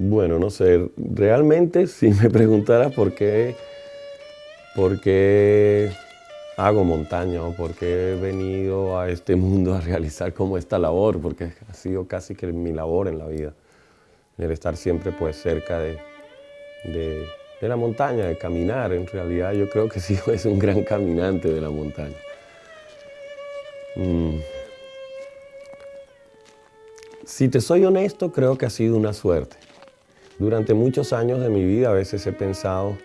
Bueno, no sé, realmente si me preguntaras por qué, por qué hago montaña o por qué he venido a este mundo a realizar como esta labor, porque ha sido casi que mi labor en la vida, el estar siempre pues cerca de, de, la montaña, de caminar, en realidad yo creo que sí es un gran caminante de la montaña. Mm. Si te soy honesto, creo que ha sido una suerte. Durante muchos años de mi vida a veces he pensado,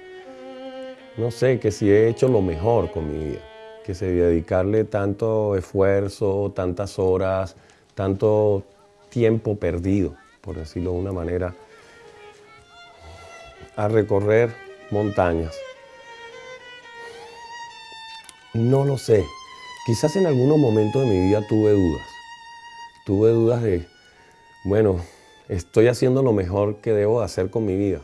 no sé, que si he hecho lo mejor con mi vida, que si dedicarle tanto esfuerzo, tantas horas, tanto tiempo perdido, por decirlo de una manera, a recorrer montañas. No lo sé. Quizás en algunos momentos de mi vida tuve dudas. Tuve dudas de, bueno, estoy haciendo lo mejor que debo hacer con mi vida.